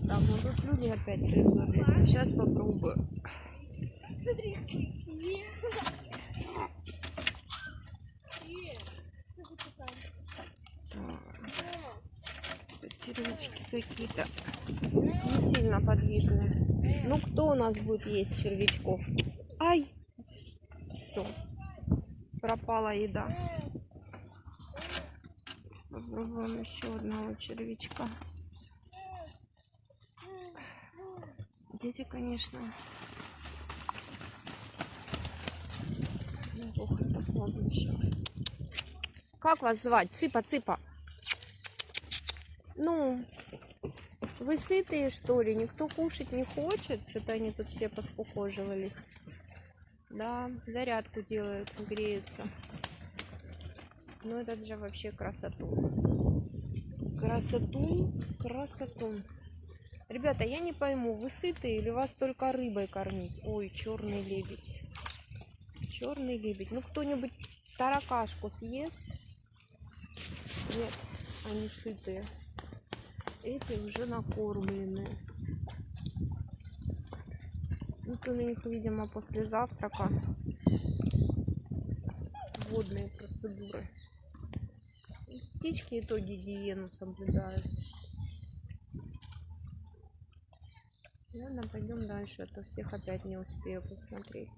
Ну тут люди опять прыгнули. Сейчас попробую. Смотри, червячки какие-то не сильно подвижные. Ну кто у нас будет есть червячков? Ай! Все. Пропала еда. Попробуем еще одного червячка. Дети, конечно. Ох, это плавающее. Как вас звать? Цыпа, цыпа. Ну, вы сытые, что ли? Никто кушать не хочет? Что-то они тут все поскукоживались. Да, зарядку делают, греются. Ну, это же вообще красоту. Красоту, красоту. Ребята, я не пойму, вы сытые или вас только рыбой кормить? Ой, черный лебедь. Черный лебедь. Ну, кто-нибудь таракашку съест? Нет, они сытые. Эти уже накормленные. Ну, то на них, видимо, после завтрака водные процедуры. Птички итоги гигиену соблюдают. Ладно, пойдем дальше, а то всех опять не успею посмотреть.